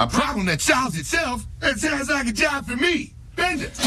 A problem that solves itself? That sounds like a job for me. Bend it.